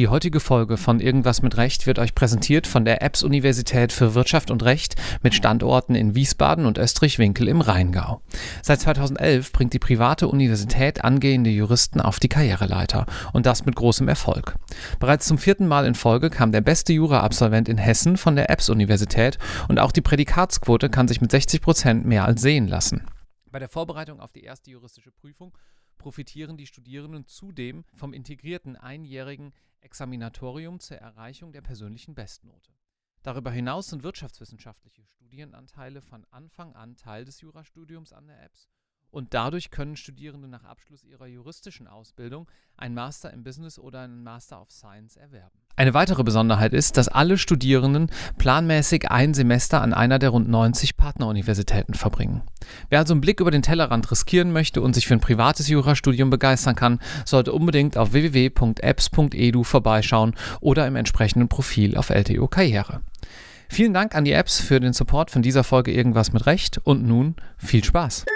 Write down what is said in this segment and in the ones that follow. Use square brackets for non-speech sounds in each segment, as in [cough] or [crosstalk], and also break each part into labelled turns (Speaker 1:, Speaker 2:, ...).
Speaker 1: Die heutige Folge von Irgendwas mit Recht wird euch präsentiert von der EBS Universität für Wirtschaft und Recht mit Standorten in Wiesbaden und Österreich-Winkel im Rheingau. Seit 2011 bringt die private Universität angehende Juristen auf die Karriereleiter und das mit großem Erfolg. Bereits zum vierten Mal in Folge kam der beste Jura-Absolvent in Hessen von der EBS Universität und auch die Prädikatsquote kann sich mit 60 Prozent mehr als sehen lassen. Bei der Vorbereitung auf die erste juristische Prüfung profitieren die Studierenden zudem vom integrierten einjährigen Examinatorium zur Erreichung der persönlichen Bestnote. Darüber hinaus sind wirtschaftswissenschaftliche Studienanteile von Anfang an Teil des Jurastudiums an der EBS und dadurch können Studierende nach Abschluss ihrer juristischen Ausbildung ein Master im Business oder einen Master of Science erwerben. Eine weitere Besonderheit ist, dass alle Studierenden planmäßig ein Semester an einer der rund 90 Partneruniversitäten verbringen. Wer also einen Blick über den Tellerrand riskieren möchte und sich für ein privates Jurastudium begeistern kann, sollte unbedingt auf www.apps.edu vorbeischauen oder im entsprechenden Profil auf LTO Karriere. Vielen Dank an die Apps für den Support von dieser Folge Irgendwas mit Recht und nun viel Spaß!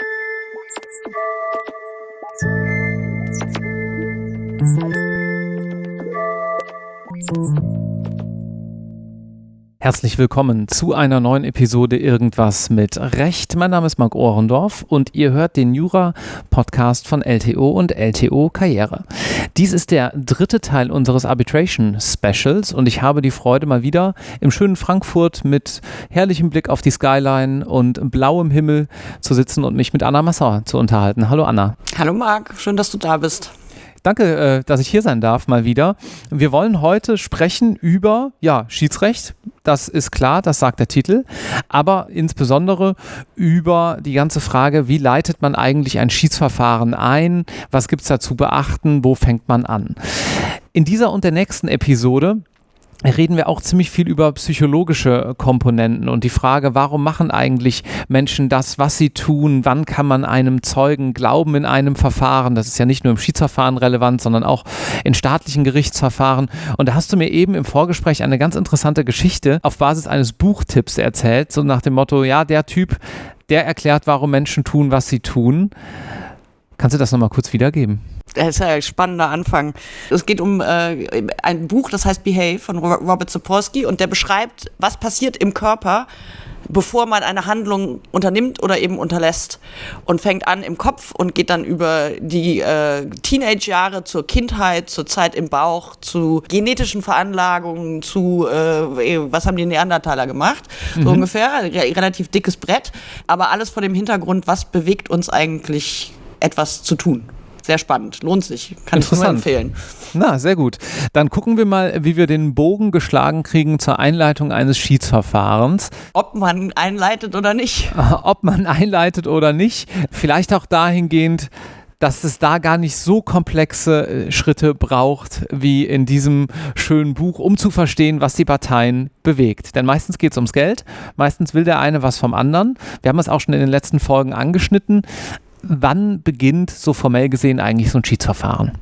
Speaker 1: Herzlich willkommen zu einer neuen Episode Irgendwas mit Recht. Mein Name ist Marc Ohrendorf und ihr hört den Jura-Podcast von LTO und LTO Karriere. Dies ist der dritte Teil unseres Arbitration Specials und ich habe die Freude, mal wieder im schönen Frankfurt mit herrlichem Blick auf die Skyline und blauem Himmel zu sitzen und mich mit Anna Massauer zu unterhalten. Hallo Anna.
Speaker 2: Hallo Marc, schön, dass du da bist.
Speaker 1: Danke, äh, dass ich hier sein darf, mal wieder. Wir wollen heute sprechen über ja, Schiedsrecht. Das ist klar, das sagt der Titel. Aber insbesondere über die ganze Frage, wie leitet man eigentlich ein Schiedsverfahren ein? Was gibt es da zu beachten? Wo fängt man an? In dieser und der nächsten Episode reden wir auch ziemlich viel über psychologische Komponenten und die Frage, warum machen eigentlich Menschen das, was sie tun? Wann kann man einem Zeugen glauben in einem Verfahren? Das ist ja nicht nur im Schiedsverfahren relevant, sondern auch in staatlichen Gerichtsverfahren. Und da hast du mir eben im Vorgespräch eine ganz interessante Geschichte auf Basis eines Buchtipps erzählt, so nach dem Motto, ja, der Typ, der erklärt, warum Menschen tun, was sie tun. Kannst du das nochmal kurz wiedergeben?
Speaker 2: Das ist ja ein spannender Anfang. Es geht um äh, ein Buch, das heißt Behave von Robert Sapolsky und der beschreibt, was passiert im Körper, bevor man eine Handlung unternimmt oder eben unterlässt und fängt an im Kopf und geht dann über die äh, Teenage-Jahre zur Kindheit, zur Zeit im Bauch, zu genetischen Veranlagungen, zu äh, was haben die Neandertaler gemacht, so mhm. ungefähr, relativ dickes Brett, aber alles vor dem Hintergrund, was bewegt uns eigentlich etwas zu tun. Sehr spannend, lohnt sich, kann ich nur empfehlen.
Speaker 1: Na, sehr gut. Dann gucken wir mal, wie wir den Bogen geschlagen kriegen zur Einleitung eines Schiedsverfahrens.
Speaker 2: Ob man einleitet oder nicht. [laughs]
Speaker 1: Ob man einleitet oder nicht. Vielleicht auch dahingehend, dass es da gar nicht so komplexe äh, Schritte braucht wie in diesem schönen Buch, um zu verstehen, was die Parteien bewegt. Denn meistens geht es ums Geld, meistens will der eine was vom anderen. Wir haben es auch schon in den letzten Folgen angeschnitten wann beginnt so formell gesehen eigentlich so ein Schiedsverfahren?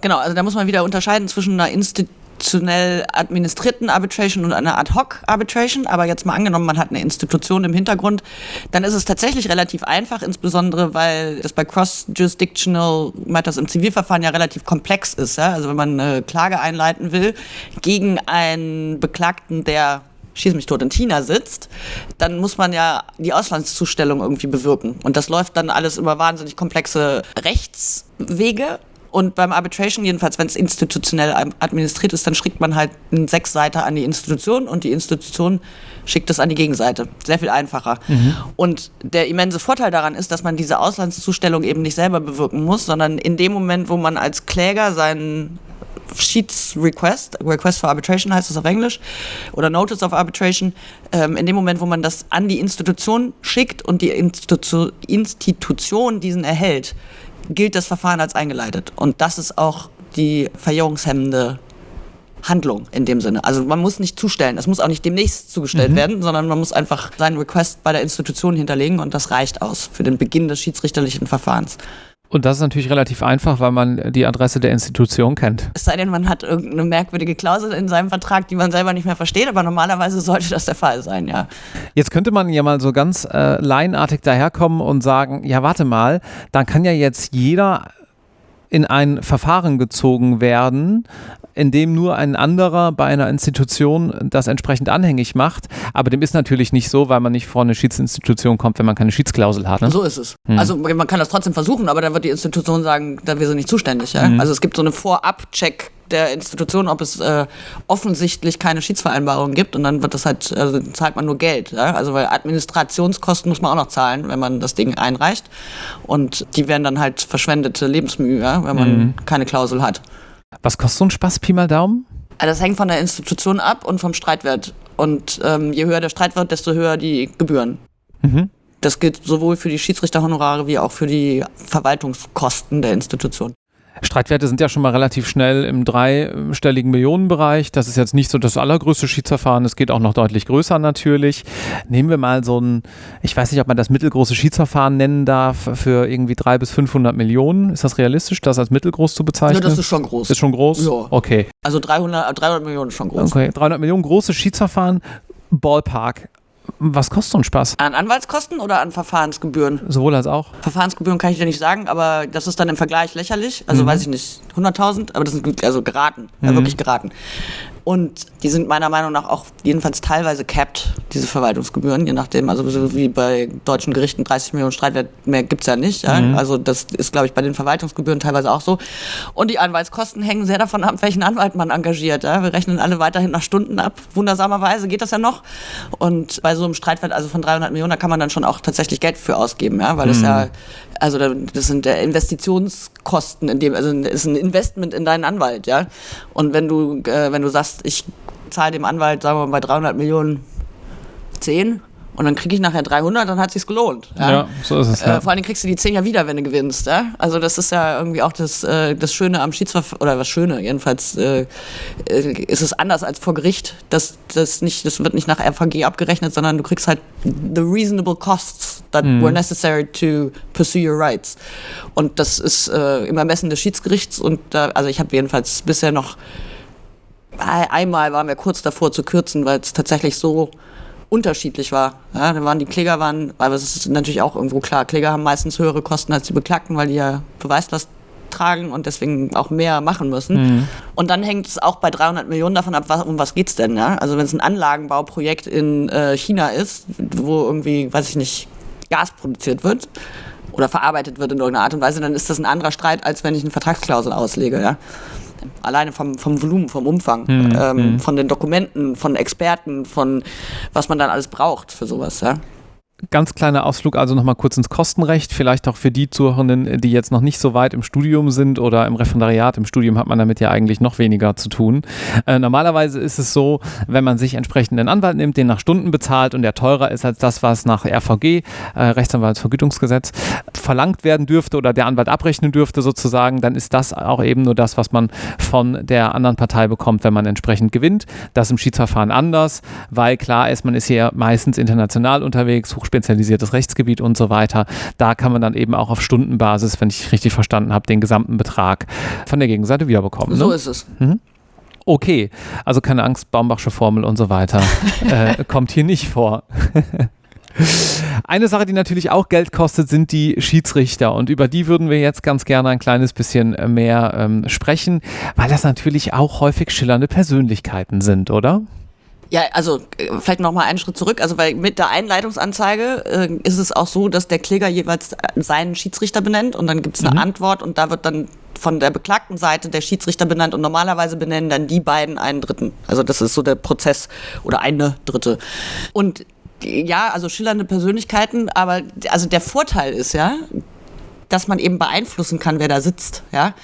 Speaker 2: Genau, also da muss man wieder unterscheiden zwischen einer institutionell administrierten Arbitration und einer Ad-Hoc-Arbitration. Aber jetzt mal angenommen, man hat eine Institution im Hintergrund, dann ist es tatsächlich relativ einfach, insbesondere weil das bei Cross-Jurisdictional Matters im Zivilverfahren ja relativ komplex ist. Ja? Also wenn man eine Klage einleiten will gegen einen Beklagten, der schieß mich tot in China sitzt, dann muss man ja die Auslandszustellung irgendwie bewirken. Und das läuft dann alles über wahnsinnig komplexe Rechtswege. Und beim Arbitration, jedenfalls, wenn es institutionell administriert ist, dann schickt man halt einen Sechsseiter an die Institution und die Institution schickt es an die Gegenseite. Sehr viel einfacher. Mhm. Und der immense Vorteil daran ist, dass man diese Auslandszustellung eben nicht selber bewirken muss, sondern in dem Moment, wo man als Kläger seinen Sheets Request, Request for Arbitration heißt es auf Englisch, oder Notice of Arbitration, ähm, in dem Moment, wo man das an die Institution schickt und die Institu Institution diesen erhält, gilt das Verfahren als eingeleitet. Und das ist auch die verjährungshemmende Handlung in dem Sinne. Also man muss nicht zustellen, es muss auch nicht demnächst zugestellt mhm. werden, sondern man muss einfach seinen Request bei der Institution hinterlegen und das reicht aus für den Beginn des schiedsrichterlichen Verfahrens.
Speaker 1: Und das ist natürlich relativ einfach, weil man die Adresse der Institution kennt.
Speaker 2: Es sei denn, man hat irgendeine merkwürdige Klausel in seinem Vertrag, die man selber nicht mehr versteht, aber normalerweise sollte das der Fall sein, ja.
Speaker 1: Jetzt könnte man ja mal so ganz äh, laienartig daherkommen und sagen, ja, warte mal, dann kann ja jetzt jeder in ein Verfahren gezogen werden, in dem nur ein anderer bei einer Institution das entsprechend anhängig macht. Aber dem ist natürlich nicht so, weil man nicht vor eine Schiedsinstitution kommt, wenn man keine Schiedsklausel hat. Ne?
Speaker 2: So ist es. Hm. Also man kann das trotzdem versuchen, aber dann wird die Institution sagen, da wir sind nicht zuständig. Ja? Hm. Also es gibt so eine Vorab-Check der Institution, ob es äh, offensichtlich keine Schiedsvereinbarung gibt und dann wird das halt, also zahlt man nur Geld. Ja? Also weil Administrationskosten muss man auch noch zahlen, wenn man das Ding einreicht. Und die werden dann halt verschwendete Lebensmühe, wenn man mhm. keine Klausel hat.
Speaker 1: Was kostet so ein Spaß, Pi mal Daumen?
Speaker 2: Also das hängt von der Institution ab und vom Streitwert. Und ähm, je höher der Streitwert, desto höher die Gebühren. Mhm. Das gilt sowohl für die Schiedsrichterhonorare wie auch für die Verwaltungskosten der Institution.
Speaker 1: Streitwerte sind ja schon mal relativ schnell im dreistelligen Millionenbereich. Das ist jetzt nicht so das allergrößte Schiedsverfahren. Es geht auch noch deutlich größer natürlich. Nehmen wir mal so ein, ich weiß nicht, ob man das mittelgroße Schiedsverfahren nennen darf, für irgendwie drei bis 500 Millionen. Ist das realistisch, das als mittelgroß zu bezeichnen?
Speaker 2: Ja, das ist schon groß.
Speaker 1: Ist schon groß?
Speaker 2: Ja.
Speaker 1: Okay.
Speaker 2: Also 300, 300 Millionen ist schon groß.
Speaker 1: Okay, 300 Millionen große Schiedsverfahren. Ballpark. Was kostet so ein Spaß?
Speaker 2: An Anwaltskosten oder an Verfahrensgebühren?
Speaker 1: Sowohl als auch.
Speaker 2: Verfahrensgebühren kann ich dir nicht sagen, aber das ist dann im Vergleich lächerlich. Also mhm. weiß ich nicht, 100.000, aber das sind also geraten, mhm. ja, wirklich geraten. Und die sind meiner Meinung nach auch jedenfalls teilweise capped, diese Verwaltungsgebühren, je nachdem. Also so wie bei deutschen Gerichten 30 Millionen Streitwert mehr gibt es ja nicht. Ja? Mhm. Also das ist, glaube ich, bei den Verwaltungsgebühren teilweise auch so. Und die Anwaltskosten hängen sehr davon ab, welchen Anwalt man engagiert. Ja? Wir rechnen alle weiterhin nach Stunden ab. Wundersamerweise geht das ja noch. Und bei so einem Streitwert also von 300 Millionen, da kann man dann schon auch tatsächlich Geld für ausgeben, ja? weil mhm. das ja also das sind Investitionskosten, in dem, also das ist ein Investment in deinen Anwalt, ja. Und wenn du, äh, wenn du sagst, ich zahle dem Anwalt, sagen wir mal, bei 300 Millionen 10, und dann kriege ich nachher 300, dann hat sich's gelohnt. Ja, ja so ist es. Äh, ja. vor allem kriegst du die 10 ja wieder, wenn du gewinnst. Ja? Also das ist ja irgendwie auch das, äh, das Schöne am Schiedsverfahren, oder was Schöne, jedenfalls äh, äh, ist es anders als vor Gericht. Das, das, nicht, das wird nicht nach RVG abgerechnet, sondern du kriegst halt the reasonable costs that mhm. were necessary to pursue your rights. Und das ist äh, im Ermessen des Schiedsgerichts und da, also ich habe jedenfalls bisher noch einmal waren wir kurz davor zu kürzen, weil es tatsächlich so unterschiedlich war. Ja, da waren die Kläger waren, aber es ist natürlich auch irgendwo klar, Kläger haben meistens höhere Kosten als die Beklagten, weil die ja Beweislast tragen und deswegen auch mehr machen müssen. Mhm. Und dann hängt es auch bei 300 Millionen davon ab, was, um was geht es denn. Ja? Also wenn es ein Anlagenbauprojekt in äh, China ist, wo irgendwie, weiß ich nicht, Gas produziert wird oder verarbeitet wird in irgendeiner Art und Weise, dann ist das ein anderer Streit, als wenn ich eine Vertragsklausel auslege. Ja? Alleine vom, vom Volumen, vom Umfang, mhm. ähm, mhm. von den Dokumenten, von Experten, von was man dann alles braucht für sowas. Ja?
Speaker 1: Ganz kleiner Ausflug also nochmal kurz ins Kostenrecht, vielleicht auch für die Zuhörenden, die jetzt noch nicht so weit im Studium sind oder im Referendariat. Im Studium hat man damit ja eigentlich noch weniger zu tun. Äh, normalerweise ist es so, wenn man sich entsprechend einen Anwalt nimmt, den nach Stunden bezahlt und der teurer ist als das, was nach RVG, äh, Rechtsanwaltsvergütungsgesetz, verlangt werden dürfte oder der Anwalt abrechnen dürfte sozusagen, dann ist das auch eben nur das, was man von der anderen Partei bekommt, wenn man entsprechend gewinnt. Das im Schiedsverfahren anders, weil klar ist, man ist hier meistens international unterwegs, hochspezialisiertes Rechtsgebiet und so weiter. Da kann man dann eben auch auf Stundenbasis, wenn ich richtig verstanden habe, den gesamten Betrag von der Gegenseite wiederbekommen. Ne?
Speaker 2: So ist es. Mhm.
Speaker 1: Okay, also keine Angst, Baumbachsche Formel und so weiter [laughs] äh, kommt hier nicht vor. Eine Sache, die natürlich auch Geld kostet, sind die Schiedsrichter. Und über die würden wir jetzt ganz gerne ein kleines bisschen mehr ähm, sprechen, weil das natürlich auch häufig schillernde Persönlichkeiten sind, oder?
Speaker 2: Ja, also äh, vielleicht noch mal einen Schritt zurück. Also weil mit der Einleitungsanzeige äh, ist es auch so, dass der Kläger jeweils seinen Schiedsrichter benennt und dann gibt es eine mhm. Antwort und da wird dann von der beklagten Seite der Schiedsrichter benannt und normalerweise benennen dann die beiden einen Dritten. Also das ist so der Prozess oder eine Dritte. Und ja, also schillernde Persönlichkeiten, aber also der Vorteil ist ja, dass man eben beeinflussen kann, wer da sitzt, ja.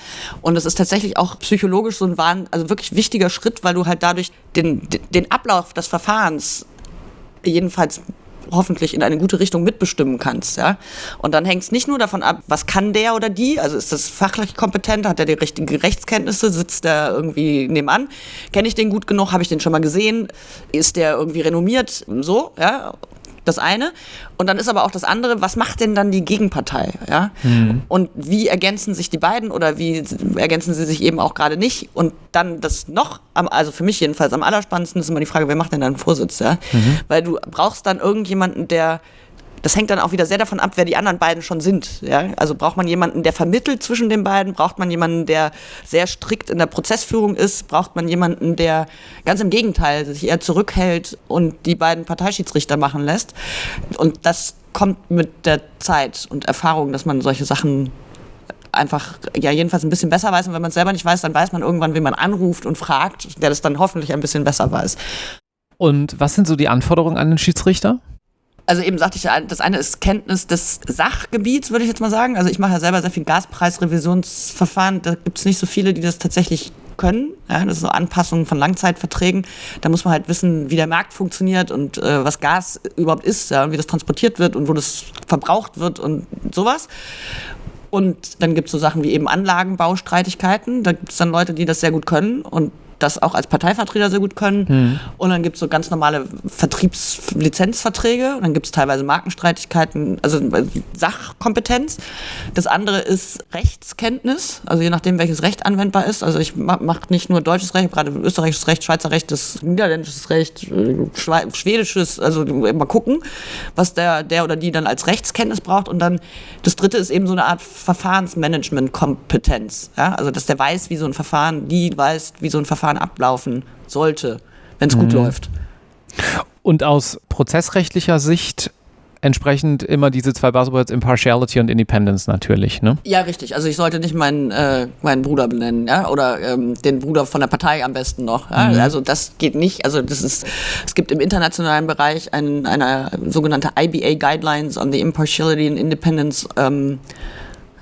Speaker 2: Und es ist tatsächlich auch psychologisch so ein wahn, also wirklich wichtiger Schritt, weil du halt dadurch den, den Ablauf des Verfahrens jedenfalls hoffentlich in eine gute Richtung mitbestimmen kannst. Ja? Und dann hängt es nicht nur davon ab, was kann der oder die, also ist das fachlich kompetent, hat er die richtigen Rechtskenntnisse, sitzt der irgendwie nebenan, kenne ich den gut genug, habe ich den schon mal gesehen, ist der irgendwie renommiert, so, ja das eine. Und dann ist aber auch das andere, was macht denn dann die Gegenpartei? Ja? Mhm. Und wie ergänzen sich die beiden oder wie ergänzen sie sich eben auch gerade nicht? Und dann das noch, also für mich jedenfalls am allerspannendsten ist immer die Frage, wer macht denn dann Vorsitz? Ja? Mhm. Weil du brauchst dann irgendjemanden, der Das hängt dann auch wieder sehr davon ab, wer die anderen beiden schon sind. Ja? Also braucht man jemanden, der vermittelt zwischen den beiden? Braucht man jemanden, der sehr strikt in der Prozessführung ist? Braucht man jemanden, der ganz im Gegenteil sich eher zurückhält und die beiden Parteischiedsrichter machen lässt? Und das kommt mit der Zeit und Erfahrung, dass man solche Sachen einfach, ja, jedenfalls ein bisschen besser weiß. Und wenn man es selber nicht weiß, dann weiß man irgendwann, wen man anruft und fragt, der das dann hoffentlich ein bisschen besser weiß.
Speaker 1: Und was sind so die Anforderungen an den Schiedsrichter?
Speaker 2: Also eben sagte ich, das eine ist Kenntnis des Sachgebiets, würde ich jetzt mal sagen. Also ich mache ja selber sehr viel Gaspreisrevisionsverfahren. Da gibt es nicht so viele, die das tatsächlich können. Ja, das ist so Anpassungen von Langzeitverträgen. Da muss man halt wissen, wie der Markt funktioniert und äh, was Gas überhaupt ist ja, und wie das transportiert wird und wo das verbraucht wird und sowas. Und dann gibt es so Sachen wie eben Anlagenbaustreitigkeiten. Da gibt es dann Leute, die das sehr gut können und das auch als Parteivertreter sehr gut können. Mhm. Und dann gibt es so ganz normale Vertriebslizenzverträge. Und dann gibt es teilweise Markenstreitigkeiten, also äh, Sachkompetenz. Das andere ist Rechtskenntnis, also je nachdem, welches Recht anwendbar ist. Also ich mache nicht nur deutsches Recht, gerade österreichisches Recht, Schweizer Recht, das niederländisches Recht, äh, schwedisches, also mal gucken, was der, der oder die dann als Rechtskenntnis braucht. Und dann das dritte ist eben so eine Art Verfahrensmanagement-Kompetenz. Ja? Also dass der weiß, wie so ein Verfahren, die weiß, wie so ein Verfahren Verfahren ablaufen sollte, wenn es mhm. gut läuft.
Speaker 1: Und aus prozessrechtlicher Sicht entsprechend immer diese zwei Buzzwords Impartiality und Independence natürlich, ne?
Speaker 2: Ja, richtig. Also ich sollte nicht meinen, äh, meinen Bruder benennen, ja, oder ähm, den Bruder von der Partei am besten noch. Ja? Mhm. Also das geht nicht. Also das ist, es gibt im internationalen Bereich ein, eine sogenannte IBA Guidelines on the Impartiality and Independence ähm,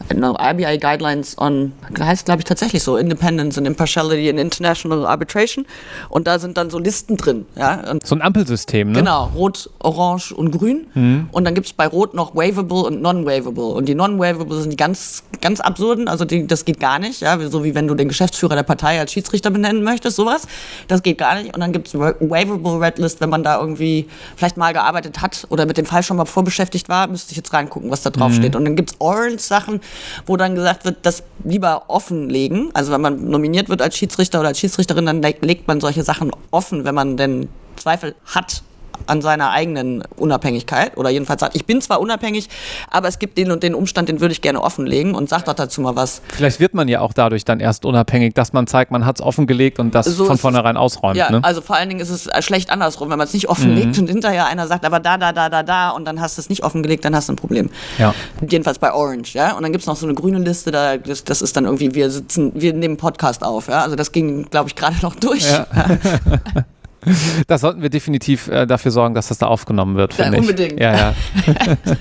Speaker 2: RBI Guidelines on, heißt glaube ich tatsächlich so, Independence and Impartiality in International Arbitration. Und da sind dann so Listen drin. Ja? Und
Speaker 1: so ein Ampelsystem, ne?
Speaker 2: Genau, Rot, Orange und Grün. Mhm. Und dann gibt es bei Rot noch Waivable und Non-Waivable. Und die Non-Waivable sind die ganz, ganz absurden, also die, das geht gar nicht. Ja? So wie wenn du den Geschäftsführer der Partei als Schiedsrichter benennen möchtest, sowas. Das geht gar nicht. Und dann gibt es Waivable Red List, wenn man da irgendwie vielleicht mal gearbeitet hat oder mit dem Fall schon mal vorbeschäftigt war, müsste ich jetzt reingucken, was da drauf mhm. steht. Und dann gibt es Orange-Sachen, wo dann gesagt wird, das lieber offenlegen. Also wenn man nominiert wird als Schiedsrichter oder als Schiedsrichterin, dann legt man solche Sachen offen, wenn man denn Zweifel hat an seiner eigenen Unabhängigkeit oder jedenfalls sagt, ich bin zwar unabhängig, aber es gibt den und den Umstand, den würde ich gerne offenlegen und sagt doch dazu mal was.
Speaker 1: Vielleicht wird man ja auch dadurch dann erst unabhängig, dass man zeigt, man hat es offengelegt und das so von vornherein ausräumt.
Speaker 2: Ja, ne? also vor allen Dingen ist es schlecht andersrum, wenn man es nicht offenlegt mhm. und hinterher einer sagt, aber da, da, da, da, da und dann hast du es nicht offengelegt, dann hast du ein Problem.
Speaker 1: Ja.
Speaker 2: Jedenfalls bei Orange, ja. Und dann gibt es noch so eine grüne Liste, da, das, das ist dann irgendwie, wir sitzen, wir nehmen Podcast auf, ja. Also das ging, glaube ich, gerade noch durch. Ja. [laughs] [laughs]
Speaker 1: Da sollten wir definitiv äh, dafür sorgen, dass das da aufgenommen wird. Ja,
Speaker 2: unbedingt.
Speaker 1: Ja, ja. [laughs]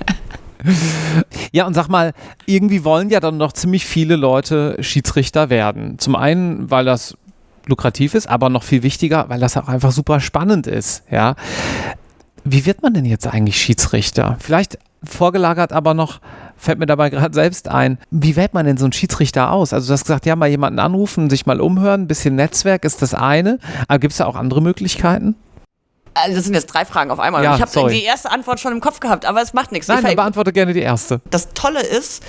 Speaker 1: [laughs] ja, und sag mal, irgendwie wollen ja dann noch ziemlich viele Leute Schiedsrichter werden. Zum einen, weil das lukrativ ist, aber noch viel wichtiger, weil das auch einfach super spannend ist. Ja. Wie wird man denn jetzt eigentlich Schiedsrichter? Vielleicht vorgelagert aber noch, fällt mir dabei gerade selbst ein, wie wählt man denn so einen Schiedsrichter aus? Also du hast gesagt, ja, mal jemanden anrufen, sich mal umhören, ein bisschen Netzwerk ist das eine, aber gibt es da auch andere Möglichkeiten?
Speaker 2: Also das sind jetzt drei Fragen auf einmal.
Speaker 1: Ja,
Speaker 2: ich habe die erste Antwort schon im Kopf gehabt, aber es macht nichts.
Speaker 1: Nein, dann beantworte gerne die erste.
Speaker 2: Das Tolle ist,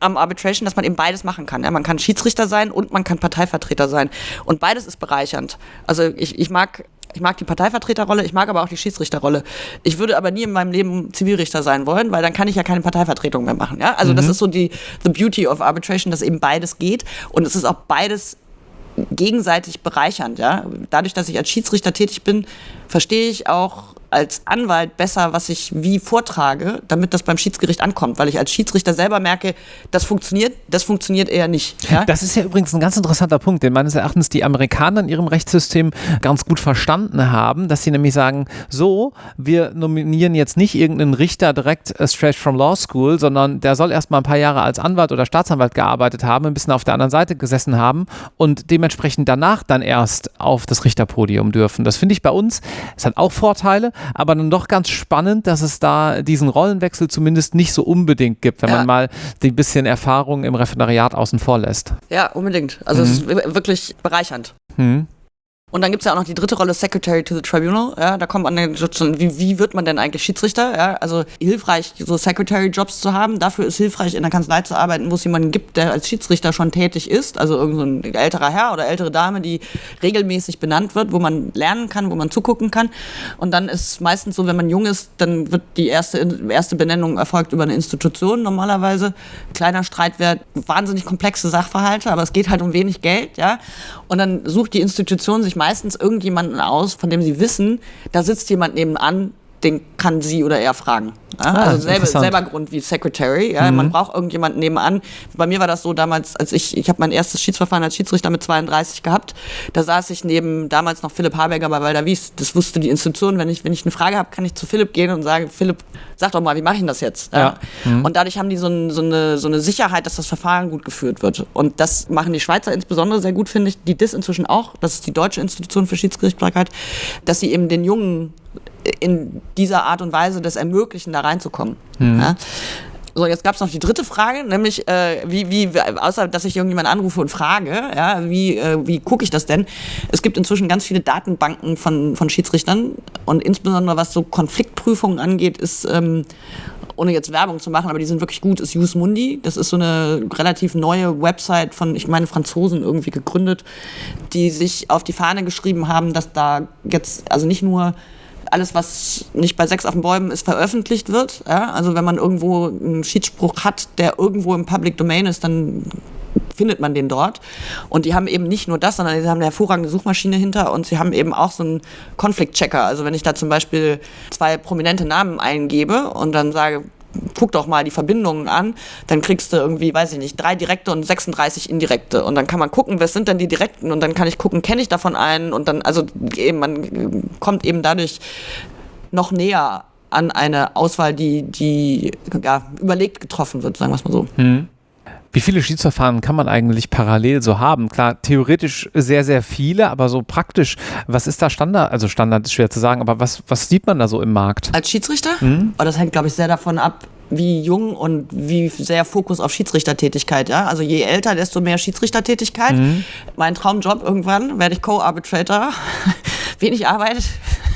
Speaker 2: am Arbitration, dass man eben beides machen kann. Ja, man kann Schiedsrichter sein und man kann Parteivertreter sein. Und beides ist bereichernd. Also ich, ich mag ich mag die Parteivertreterrolle, ich mag aber auch die Schiedsrichterrolle. Ich würde aber nie in meinem Leben Zivilrichter sein wollen, weil dann kann ich ja keine Parteivertretung mehr machen. Ja? Also mhm. das ist so die the beauty of arbitration, dass eben beides geht und es ist auch beides gegenseitig bereichernd. Ja? Dadurch, dass ich als Schiedsrichter tätig bin, verstehe ich auch als Anwalt besser, was ich wie vortrage, damit das beim Schiedsgericht ankommt, weil ich als Schiedsrichter selber merke, das funktioniert, das funktioniert eher nicht.
Speaker 1: Ja? Das ist ja übrigens ein ganz interessanter Punkt, den meines Erachtens die Amerikaner in ihrem Rechtssystem ganz gut verstanden haben, dass sie nämlich sagen, so, wir nominieren jetzt nicht irgendeinen Richter direkt uh, straight from Law School, sondern der soll erst mal ein paar Jahre als Anwalt oder Staatsanwalt gearbeitet haben, ein bisschen auf der anderen Seite gesessen haben und dementsprechend danach dann erst auf das Richterpodium dürfen. Das finde ich bei uns, es hat auch Vorteile, aber dann doch ganz spannend, dass es da diesen Rollenwechsel zumindest nicht so unbedingt gibt, wenn ja. man mal die bisschen Erfahrung im Referendariat außen vor lässt.
Speaker 2: Ja, unbedingt. Also mhm. es ist wirklich bereichernd. Mhm. Und dann gibt es ja auch noch die dritte Rolle, Secretary to the Tribunal. Ja, da kommt man dann schon, wie, wie wird man denn eigentlich Schiedsrichter? Ja, also hilfreich, so Secretary-Jobs zu haben. Dafür ist hilfreich, in der Kanzlei zu arbeiten, wo es jemanden gibt, der als Schiedsrichter schon tätig ist. Also irgendein so älterer Herr oder ältere Dame, die regelmäßig benannt wird, wo man lernen kann, wo man zugucken kann. Und dann ist meistens so, wenn man jung ist, dann wird die erste, erste Benennung erfolgt über eine Institution normalerweise. Kleiner Streitwert, wahnsinnig komplexe Sachverhalte, aber es geht halt um wenig Geld. Ja? Und dann sucht die Institution sich meistens irgendjemanden aus, von dem sie wissen, da sitzt jemand nebenan, den kann sie oder er fragen. Ja? Ah, also selber, selber Grund wie Secretary. Ja? Mhm. Man braucht irgendjemanden nebenan. Bei mir war das so damals, als ich, ich habe mein erstes Schiedsverfahren als Schiedsrichter mit 32 gehabt. Da saß ich neben damals noch Philipp Haberger bei Walder Wies. Das wusste die Institution. Wenn ich, wenn ich eine Frage habe, kann ich zu Philipp gehen und sagen, Philipp, sag doch mal, wie mache ich denn das jetzt? Ja. Mhm. Und dadurch haben die so, ein, so, eine, so eine Sicherheit, dass das Verfahren gut geführt wird. Und das machen die Schweizer insbesondere sehr gut, finde ich. Die DIS inzwischen auch. Das ist die deutsche Institution für Schiedsgerichtsbarkeit, dass sie eben den jungen in dieser Art und Weise das ermöglichen, da reinzukommen. Mhm. Ja? So, jetzt gab es noch die dritte Frage, nämlich äh, wie, wie, außer dass ich irgendjemand anrufe und frage, ja, wie, äh, wie gucke ich das denn? Es gibt inzwischen ganz viele Datenbanken von, von Schiedsrichtern und insbesondere was so Konfliktprüfungen angeht, ist ähm, ohne jetzt Werbung zu machen, aber die sind wirklich gut, ist Jus Mundi. Das ist so eine relativ neue Website von, ich meine, Franzosen irgendwie gegründet, die sich auf die Fahne geschrieben haben, dass da jetzt, also nicht nur alles, was nicht bei Sechs auf den Bäumen ist, veröffentlicht wird. Ja? Also wenn man irgendwo einen Schiedsspruch hat, der irgendwo im Public Domain ist, dann findet man den dort. Und die haben eben nicht nur das, sondern sie haben eine hervorragende Suchmaschine hinter und sie haben eben auch so einen Konfliktchecker. Also wenn ich da zum Beispiel zwei prominente Namen eingebe und dann sage, guck doch mal die Verbindungen an, dann kriegst du irgendwie, weiß ich nicht, drei direkte und 36 indirekte. Und dann kann man gucken, was sind denn die direkten und dann kann ich gucken, kenne ich davon einen und dann, also eben, man kommt eben dadurch noch näher an eine Auswahl, die, die ja, überlegt getroffen wird, sagen wir es mal so. Hm.
Speaker 1: Wie viele Schiedsverfahren kann man eigentlich parallel so haben? Klar, theoretisch sehr, sehr viele, aber so praktisch, was ist da Standard? Also Standard ist schwer zu sagen, aber was, was sieht man da so im Markt?
Speaker 2: Als Schiedsrichter? Mhm. Oh, das hängt, glaube ich, sehr davon ab, wie jung und wie sehr Fokus auf Schiedsrichtertätigkeit. Ja? Also je älter, desto mehr Schiedsrichtertätigkeit. Mhm. Mein Traumjob irgendwann werde ich Co-Arbitrator. [laughs] Wenig Arbeit,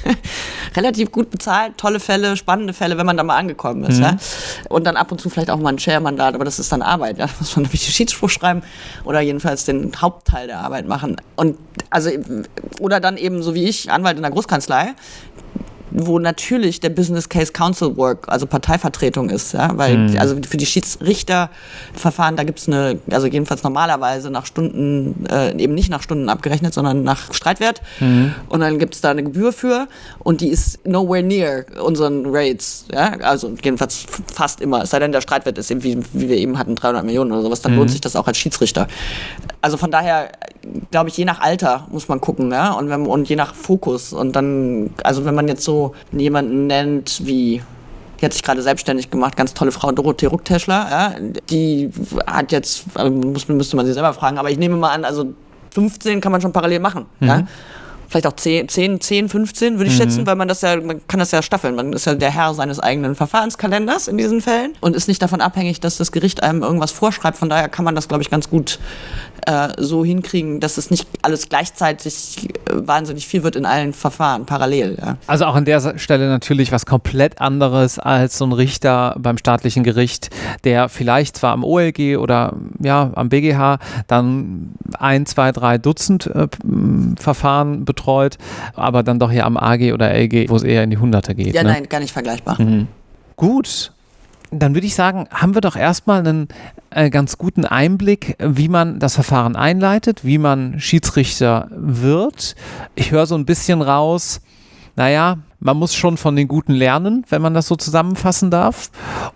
Speaker 2: [laughs] relativ gut bezahlt, tolle Fälle, spannende Fälle, wenn man da mal angekommen ist. Mhm. Ja? Und dann ab und zu vielleicht auch mal ein Chair-Mandat, aber das ist dann Arbeit. Ja? Da [laughs] muss man nämlich den Schiedsspruch schreiben oder jedenfalls den Hauptteil der Arbeit machen. Und also, oder dann eben so wie ich, Anwalt in der Großkanzlei, wo natürlich der Business Case Council Work, also Parteivertretung ist, ja, weil mhm. also für die Schiedsrichterverfahren, da gibt es eine, also jedenfalls normalerweise nach Stunden, äh, eben nicht nach Stunden abgerechnet, sondern nach Streitwert mhm. und dann gibt es da eine Gebühr für und die ist nowhere near unseren Rates, ja, also jedenfalls fast immer, es sei denn der Streitwert ist eben, wie, wie wir eben hatten, 300 Millionen oder sowas, dann mhm. lohnt sich das auch als Schiedsrichter. Also von daher, glaube ich, je nach Alter muss man gucken, ja, und, wenn, und je nach Fokus und dann, also wenn man jetzt so jemanden nennt wie die hat sich gerade selbstständig gemacht, ganz tolle Frau Dorothee Ruckteschler. Ja, die hat jetzt, also muss, müsste man sie selber fragen, aber ich nehme mal an, also 15 kann man schon parallel machen. Mhm. Ja? Vielleicht auch 10, 10, 10 15 würde ich mhm. schätzen, weil man das ja, man kann das ja staffeln. Man ist ja der Herr seines eigenen Verfahrenskalenders in diesen Fällen und ist nicht davon abhängig, dass das Gericht einem irgendwas vorschreibt. Von daher kann man das, glaube ich, ganz gut äh, so hinkriegen, dass es nicht alles gleichzeitig äh, wahnsinnig viel wird in allen Verfahren parallel. Ja.
Speaker 1: Also auch an der Stelle natürlich was komplett anderes als so ein Richter beim staatlichen Gericht, der vielleicht zwar am OLG oder ja am BGH dann ein, zwei, drei Dutzend äh, Verfahren betreut betreut, aber dann doch hier am AG oder LG, wo es eher in die Hunderte geht.
Speaker 2: Ja, ne? nein, gar nicht vergleichbar.
Speaker 1: Mhm. Gut. Dann würde ich sagen, haben wir doch erstmal einen äh, ganz guten Einblick, wie man das Verfahren einleitet, wie man Schiedsrichter wird. Ich höre so ein bisschen raus, naja, man muss schon von den Guten lernen, wenn man das so zusammenfassen darf.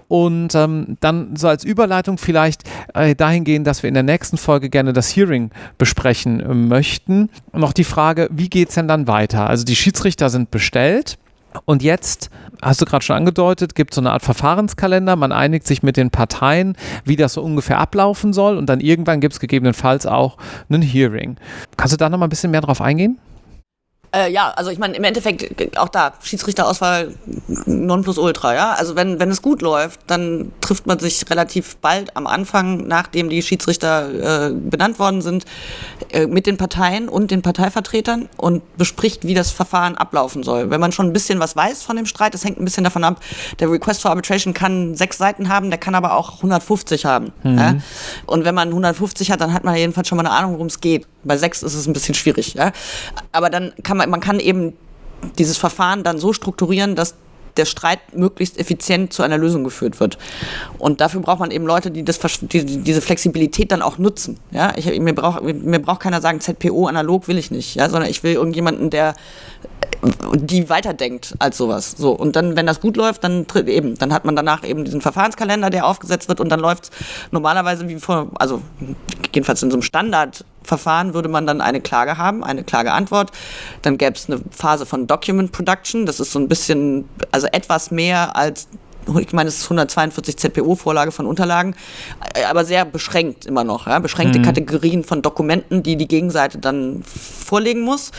Speaker 1: Und ähm, dann so als Überleitung vielleicht äh, dahingehend, dass wir in der nächsten Folge gerne das Hearing besprechen äh, möchten. Noch die Frage, wie geht es denn dann weiter? Also die Schiedsrichter sind bestellt. Und jetzt, hast du gerade schon angedeutet, gibt es so eine Art Verfahrenskalender. Man einigt sich mit den Parteien, wie das so ungefähr ablaufen soll. Und dann irgendwann gibt es gegebenenfalls auch ein Hearing. Kannst du da noch mal ein bisschen mehr drauf eingehen?
Speaker 2: Äh, ja, also ich meine, im Endeffekt auch da, Schiedsrichterauswahl Nonplusultra, ja. Also wenn, wenn es gut läuft, dann trifft man sich relativ bald am Anfang, nachdem die Schiedsrichter äh, benannt worden sind, äh, mit den Parteien und den Parteivertretern und bespricht, wie das Verfahren ablaufen soll. Wenn man schon ein bisschen was weiß von dem Streit, das hängt ein bisschen davon ab, der Request for Arbitration kann sechs Seiten haben, der kann aber auch 150 haben. Mhm. Ja? Und wenn man 150 hat, dann hat man jedenfalls schon mal eine Ahnung, worum es geht. Bei sechs ist es ein bisschen schwierig. Ja? Aber dann kann man man, kann eben dieses Verfahren dann so strukturieren, dass der Streit möglichst effizient zu einer Lösung geführt wird. Und dafür braucht man eben Leute, die, das, die diese Flexibilität dann auch nutzen. Ja? Ich, mir, braucht, mir braucht keiner sagen, ZPO analog will ich nicht, ja? sondern ich will irgendjemanden, der die weiterdenkt als sowas. So. Und dann, wenn das gut läuft, dann eben, dann hat man danach eben diesen Verfahrenskalender, der aufgesetzt wird und dann läuft es normalerweise wie vor, also jedenfalls in so einem Standard Verfahren würde man dann eine Klage haben, eine Klageantwort. Dann gäbe es eine Phase von Document Production. Das ist so ein bisschen, also etwas mehr als ich meine, es ist 142 ZPO-Vorlage von Unterlagen, aber sehr beschränkt immer noch. Ja? Beschränkte mhm. Kategorien von Dokumenten, die die Gegenseite dann vorlegen muss.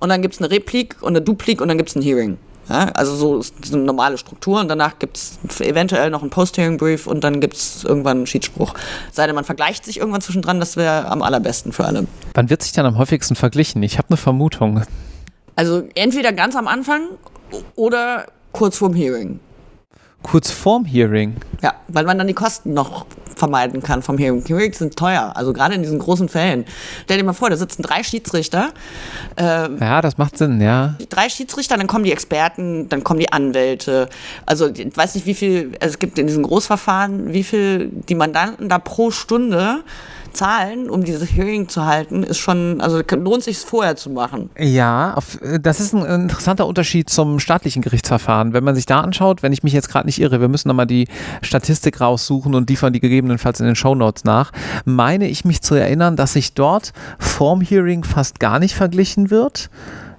Speaker 2: Und dann gibt es eine Replik und eine Duplik und dann gibt es ein Hearing. Ja, also so ist eine normale Struktur und danach gibt es eventuell noch einen Post-Hearing-Brief und dann gibt es irgendwann einen Schiedsspruch. Sei denn, man vergleicht sich irgendwann zwischendran, das wäre am allerbesten für alle.
Speaker 1: Wann wird sich dann am häufigsten verglichen? Ich habe eine Vermutung.
Speaker 2: Also entweder ganz am Anfang oder kurz vorm Hearing.
Speaker 1: Kurz vorm Hearing?
Speaker 2: Ja, weil man dann die Kosten noch vermeiden kann vom Hearing. Hearings sind teuer, also gerade in diesen großen Fällen. Stell dir mal vor, da sitzen drei Schiedsrichter.
Speaker 1: Äh, ja, das macht Sinn, ja.
Speaker 2: Drei Schiedsrichter, dann kommen die Experten, dann kommen die Anwälte. Also ich weiß nicht, wie viel, also es gibt in diesen Großverfahren, wie viel die Mandanten da pro Stunde zahlen, um dieses Hearing zu halten, ist schon, also lohnt sich es vorher zu machen.
Speaker 1: Ja, auf, das ist ein interessanter Unterschied zum staatlichen Gerichtsverfahren. Wenn man sich da anschaut, wenn ich mich jetzt gerade nicht irre, wir müssen nochmal die Statistik raussuchen und liefern die gegebenenfalls in den Shownotes nach, meine ich mich zu erinnern, dass sich dort vorm Hearing fast gar nicht verglichen wird.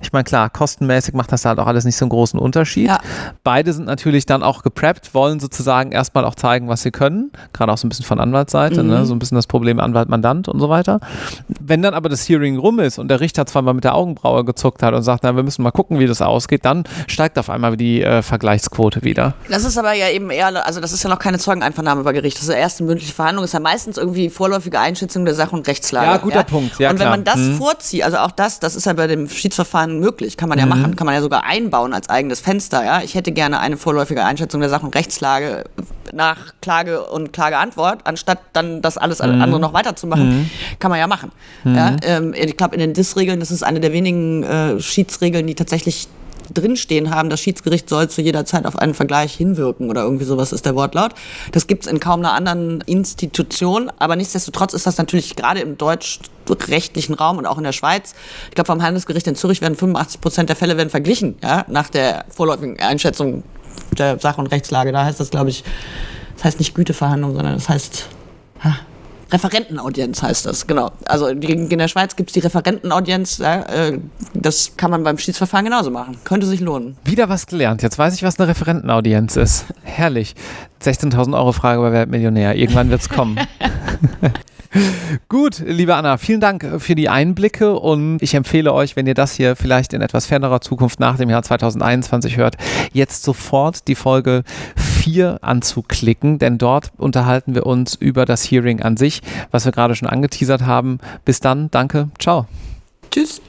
Speaker 1: Ich meine, klar, kostenmäßig macht das halt auch alles nicht so einen großen Unterschied. Ja. Beide sind natürlich dann auch gepreppt, wollen sozusagen erstmal auch zeigen, was sie können. Gerade auch so ein bisschen von Anwaltsseite, ne? mhm. ne? so ein bisschen das Problem Anwalt-Mandant und so weiter. Wenn dann aber das Hearing rum ist und der Richter zweimal mit der Augenbraue gezuckt hat und sagt, na, wir müssen mal gucken, wie das ausgeht, dann steigt auf einmal die äh, Vergleichsquote wieder.
Speaker 2: Das ist aber ja eben eher, also das ist ja noch keine Zeugeneinvernahme bei Gericht. Das ist ja erst eine mündliche Verhandlung, das ist ja meistens irgendwie vorläufige Einschätzung der Sache und Rechtslage.
Speaker 1: Ja, guter ja? Punkt. Ja,
Speaker 2: und wenn klar. man das mhm. vorzieht, also auch das, das ist ja bei dem Schiedsverfahren möglich, kann man ja mhm. machen, kann man ja sogar einbauen als eigenes Fenster. Ja? Ich hätte gerne eine vorläufige Einschätzung der Sache und Rechtslage nach Klage und Klageantwort, anstatt dann das alles mhm. andere noch weiterzumachen, mhm. kann man ja machen. Ja? Mhm. Ähm, ich glaube, in den DIS-Regeln, das ist eine der wenigen äh, Schiedsregeln, die tatsächlich drinstehen haben, das Schiedsgericht soll zu jeder Zeit auf einen Vergleich hinwirken oder irgendwie sowas ist der Wortlaut. Das gibt es in kaum einer anderen Institution, aber nichtsdestotrotz ist das natürlich gerade im deutschrechtlichen Raum und auch in der Schweiz, ich glaube vom Handelsgericht in Zürich werden 85 Prozent der Fälle werden verglichen, ja, nach der vorläufigen Einschätzung der Sach- und Rechtslage. Da heißt das, glaube ich, das heißt nicht Güteverhandlung, sondern das heißt, ha, Referentenaudienz heißt das, genau. Also in der Schweiz gibt es die Referentenaudienz. Äh, das kann man beim Schiedsverfahren genauso machen. Könnte sich lohnen.
Speaker 1: Wieder was gelernt. Jetzt weiß ich, was eine Referentenaudienz ist. Herrlich. 16.000 Euro Frage bei Weltmillionär. Irgendwann wird es kommen. [laughs] Gut, liebe Anna, vielen Dank für die Einblicke und ich empfehle euch, wenn ihr das hier vielleicht in etwas fernerer Zukunft nach dem Jahr 2021 hört, jetzt sofort die Folge 4 anzuklicken, denn dort unterhalten wir uns über das Hearing an sich, was wir gerade schon angeteasert haben. Bis dann, danke, ciao.
Speaker 2: Tschüss.